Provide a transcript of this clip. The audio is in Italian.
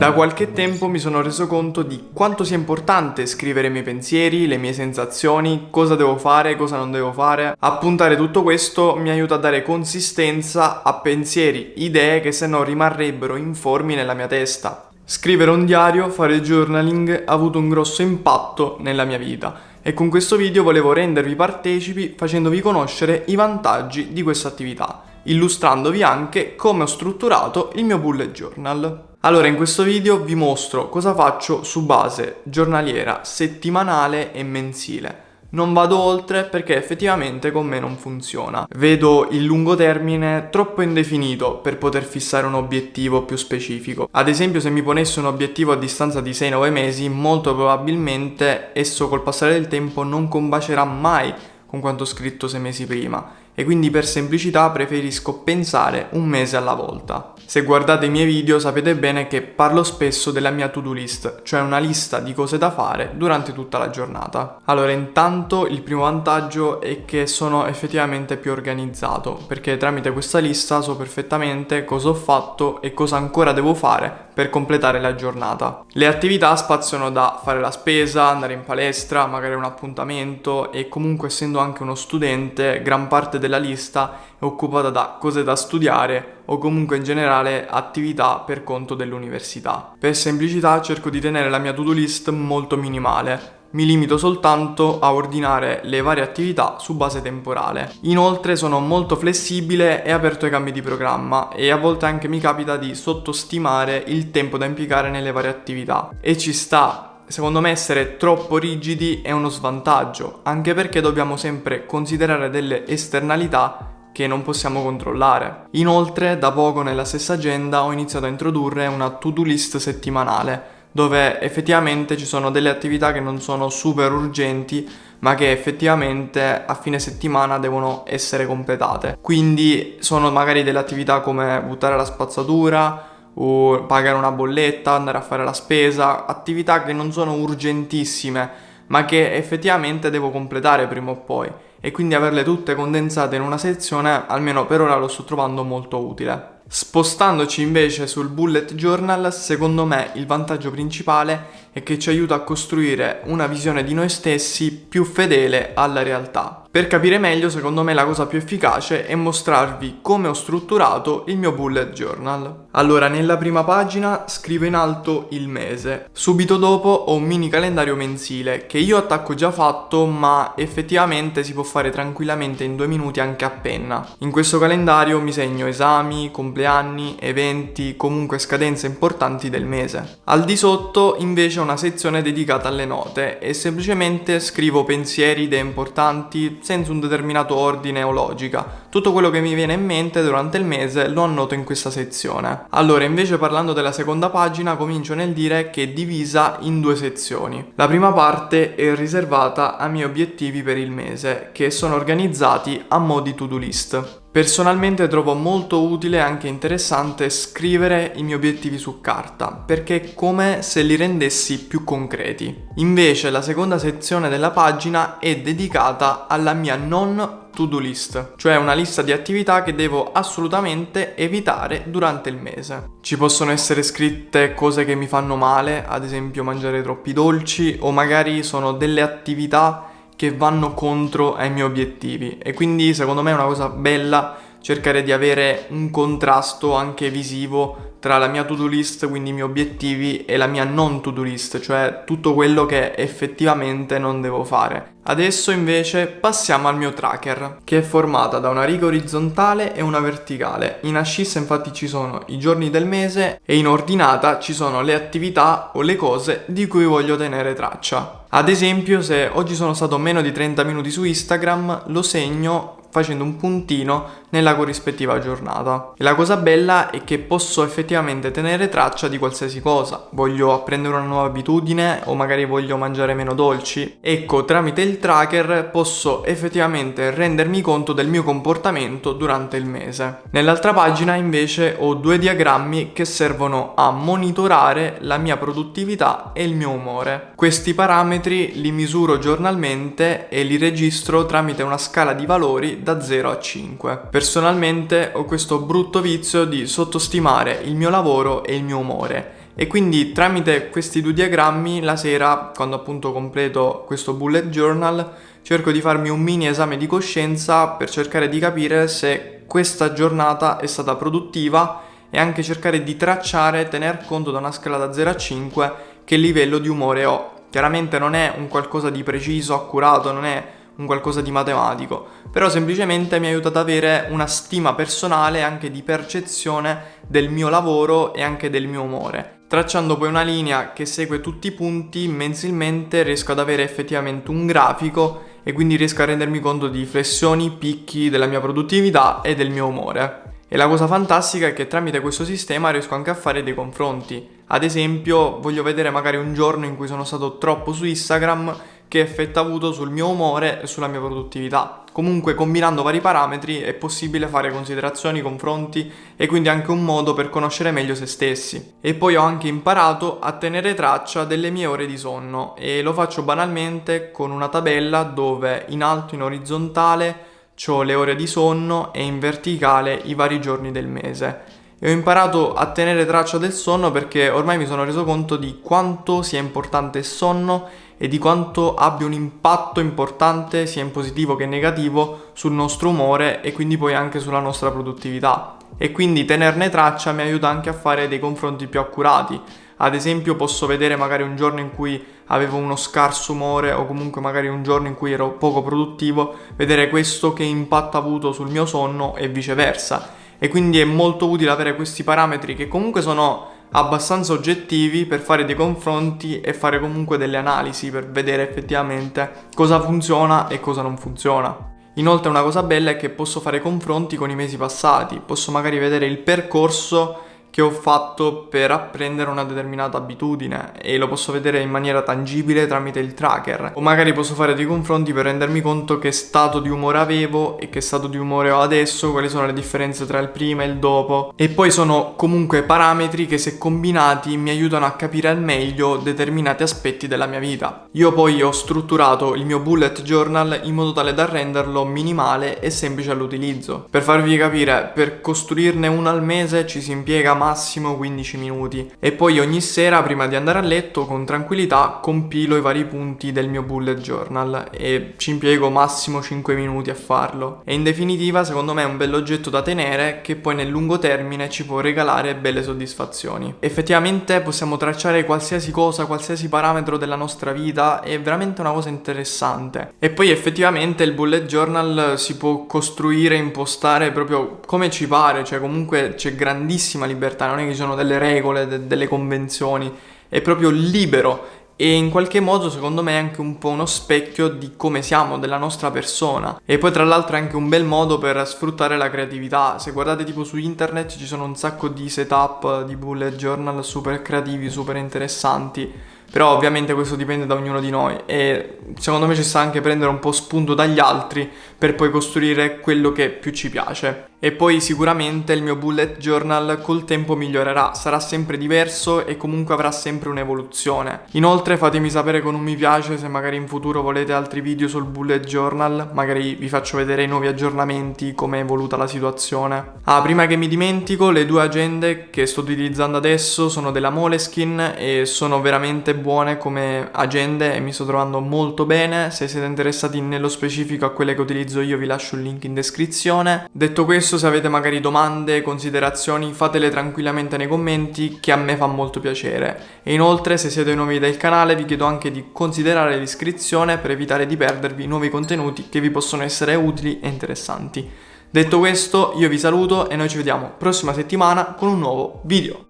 Da qualche tempo mi sono reso conto di quanto sia importante scrivere i miei pensieri, le mie sensazioni, cosa devo fare, cosa non devo fare. Appuntare tutto questo mi aiuta a dare consistenza a pensieri, idee che se no rimarrebbero informi nella mia testa. Scrivere un diario, fare journaling ha avuto un grosso impatto nella mia vita e con questo video volevo rendervi partecipi facendovi conoscere i vantaggi di questa attività, illustrandovi anche come ho strutturato il mio bullet journal. Allora in questo video vi mostro cosa faccio su base giornaliera, settimanale e mensile. Non vado oltre perché effettivamente con me non funziona. Vedo il lungo termine troppo indefinito per poter fissare un obiettivo più specifico. Ad esempio se mi ponessi un obiettivo a distanza di 6-9 mesi, molto probabilmente esso col passare del tempo non combacerà mai con quanto scritto 6 mesi prima e quindi per semplicità preferisco pensare un mese alla volta. Se guardate i miei video sapete bene che parlo spesso della mia to-do list, cioè una lista di cose da fare durante tutta la giornata. Allora intanto il primo vantaggio è che sono effettivamente più organizzato, perché tramite questa lista so perfettamente cosa ho fatto e cosa ancora devo fare per completare la giornata. Le attività spaziano da fare la spesa, andare in palestra, magari un appuntamento e comunque essendo anche uno studente gran parte della lista è occupata da cose da studiare o comunque in generale attività per conto dell'università. Per semplicità cerco di tenere la mia to-do list molto minimale, mi limito soltanto a ordinare le varie attività su base temporale. Inoltre sono molto flessibile e aperto ai cambi di programma e a volte anche mi capita di sottostimare il tempo da impiegare nelle varie attività e ci sta Secondo me essere troppo rigidi è uno svantaggio, anche perché dobbiamo sempre considerare delle esternalità che non possiamo controllare. Inoltre, da poco nella stessa agenda ho iniziato a introdurre una to-do list settimanale, dove effettivamente ci sono delle attività che non sono super urgenti, ma che effettivamente a fine settimana devono essere completate. Quindi sono magari delle attività come buttare la spazzatura, o pagare una bolletta, andare a fare la spesa, attività che non sono urgentissime, ma che effettivamente devo completare prima o poi e quindi averle tutte condensate in una sezione almeno per ora lo sto trovando molto utile. Spostandoci invece sul bullet journal, secondo me il vantaggio principale è che ci aiuta a costruire una visione di noi stessi più fedele alla realtà. Per capire meglio, secondo me la cosa più efficace è mostrarvi come ho strutturato il mio bullet journal. Allora, nella prima pagina scrivo in alto il mese. Subito dopo ho un mini calendario mensile che io attacco già fatto, ma effettivamente si può fare tranquillamente in due minuti anche a penna. In questo calendario mi segno esami, compleanni, eventi, comunque scadenze importanti del mese. Al di sotto invece ho una sezione dedicata alle note e semplicemente scrivo pensieri, idee importanti, senza un determinato ordine o logica. Tutto quello che mi viene in mente durante il mese lo annoto in questa sezione. Allora, invece parlando della seconda pagina, comincio nel dire che è divisa in due sezioni. La prima parte è riservata ai miei obiettivi per il mese, che sono organizzati a mo' di to-do list. Personalmente trovo molto utile e anche interessante scrivere i miei obiettivi su carta, perché è come se li rendessi più concreti. Invece la seconda sezione della pagina è dedicata alla mia non to-do list, cioè una lista di attività che devo assolutamente evitare durante il mese. Ci possono essere scritte cose che mi fanno male, ad esempio mangiare troppi dolci, o magari sono delle attività che vanno contro ai miei obiettivi. E quindi secondo me è una cosa bella cercare di avere un contrasto anche visivo tra la mia to-do list, quindi i miei obiettivi, e la mia non to-do list, cioè tutto quello che effettivamente non devo fare. Adesso invece passiamo al mio tracker, che è formata da una riga orizzontale e una verticale. In ascissa infatti ci sono i giorni del mese e in ordinata ci sono le attività o le cose di cui voglio tenere traccia. Ad esempio se oggi sono stato meno di 30 minuti su Instagram lo segno facendo un puntino nella corrispettiva giornata. E la cosa bella è che posso effettivamente tenere traccia di qualsiasi cosa. Voglio apprendere una nuova abitudine o magari voglio mangiare meno dolci. Ecco, tramite il tracker posso effettivamente rendermi conto del mio comportamento durante il mese. Nell'altra pagina invece ho due diagrammi che servono a monitorare la mia produttività e il mio umore. Questi parametri li misuro giornalmente e li registro tramite una scala di valori da 0 a 5. Personalmente ho questo brutto vizio di sottostimare il mio lavoro e il mio umore e quindi tramite questi due diagrammi la sera, quando appunto completo questo bullet journal, cerco di farmi un mini esame di coscienza per cercare di capire se questa giornata è stata produttiva e anche cercare di tracciare, tener conto da una scala da 0 a 5 che livello di umore ho. Chiaramente non è un qualcosa di preciso, accurato, non è un qualcosa di matematico, però semplicemente mi aiuta ad avere una stima personale anche di percezione del mio lavoro e anche del mio umore. Tracciando poi una linea che segue tutti i punti, mensilmente riesco ad avere effettivamente un grafico e quindi riesco a rendermi conto di flessioni, picchi della mia produttività e del mio umore. E la cosa fantastica è che tramite questo sistema riesco anche a fare dei confronti. Ad esempio, voglio vedere magari un giorno in cui sono stato troppo su Instagram che effetto ha avuto sul mio umore e sulla mia produttività. Comunque combinando vari parametri è possibile fare considerazioni, confronti e quindi anche un modo per conoscere meglio se stessi. E poi ho anche imparato a tenere traccia delle mie ore di sonno e lo faccio banalmente con una tabella dove in alto in orizzontale ho le ore di sonno e in verticale i vari giorni del mese. E ho imparato a tenere traccia del sonno perché ormai mi sono reso conto di quanto sia importante il sonno e di quanto abbia un impatto importante sia in positivo che in negativo sul nostro umore e quindi poi anche sulla nostra produttività. E quindi tenerne traccia mi aiuta anche a fare dei confronti più accurati. Ad esempio posso vedere magari un giorno in cui avevo uno scarso umore o comunque magari un giorno in cui ero poco produttivo, vedere questo che impatto ha avuto sul mio sonno e viceversa e quindi è molto utile avere questi parametri che comunque sono abbastanza oggettivi per fare dei confronti e fare comunque delle analisi per vedere effettivamente cosa funziona e cosa non funziona. Inoltre una cosa bella è che posso fare confronti con i mesi passati, posso magari vedere il percorso che ho fatto per apprendere una determinata abitudine e lo posso vedere in maniera tangibile tramite il tracker o magari posso fare dei confronti per rendermi conto che stato di umore avevo e che stato di umore ho adesso, quali sono le differenze tra il prima e il dopo e poi sono comunque parametri che se combinati mi aiutano a capire al meglio determinati aspetti della mia vita. Io poi ho strutturato il mio bullet journal in modo tale da renderlo minimale e semplice all'utilizzo. Per farvi capire, per costruirne uno al mese ci si impiega massimo 15 minuti e poi ogni sera prima di andare a letto con tranquillità compilo i vari punti del mio bullet journal e ci impiego massimo 5 minuti a farlo e in definitiva secondo me è un bell'oggetto da tenere che poi nel lungo termine ci può regalare belle soddisfazioni. Effettivamente possiamo tracciare qualsiasi cosa, qualsiasi parametro della nostra vita, è veramente una cosa interessante. E poi effettivamente il bullet journal si può costruire, impostare proprio come ci pare, cioè comunque c'è grandissima libertà libertà, non è che ci sono delle regole, de- delle convenzioni, è proprio libero e in qualche modo secondo me è anche un po' uno specchio di come siamo, della nostra persona. E poi tra l'altro è anche un bel modo per sfruttare la creatività. Se guardate tipo su internet ci sono un sacco di setup di bullet journal super creativi, super interessanti però ovviamente questo dipende da ognuno di noi e secondo me ci sta anche prendere un po' spunto dagli altri per poi costruire quello che più ci piace. E poi sicuramente il mio bullet journal col tempo migliorerà, sarà sempre diverso e comunque avrà sempre un'evoluzione. Inoltre fatemi sapere con un mi piace se magari in futuro volete altri video sul bullet journal, magari vi faccio vedere i nuovi aggiornamenti, come è evoluta la situazione. Ah, prima che mi dimentico, le due agende che sto utilizzando adesso sono della Moleskin e sono veramente buone come agende e mi sto trovando molto bene. Se siete interessati nello specifico a quelle che utilizzo io vi lascio il link in descrizione. Detto questo, se avete magari domande, considerazioni, fatele tranquillamente nei commenti che a me fa molto piacere. E inoltre, se siete nuovi del canale, vi chiedo anche di considerare l'iscrizione per evitare di perdervi nuovi contenuti che vi possono essere utili e interessanti. Detto questo, io vi saluto e noi ci vediamo prossima settimana con un nuovo video.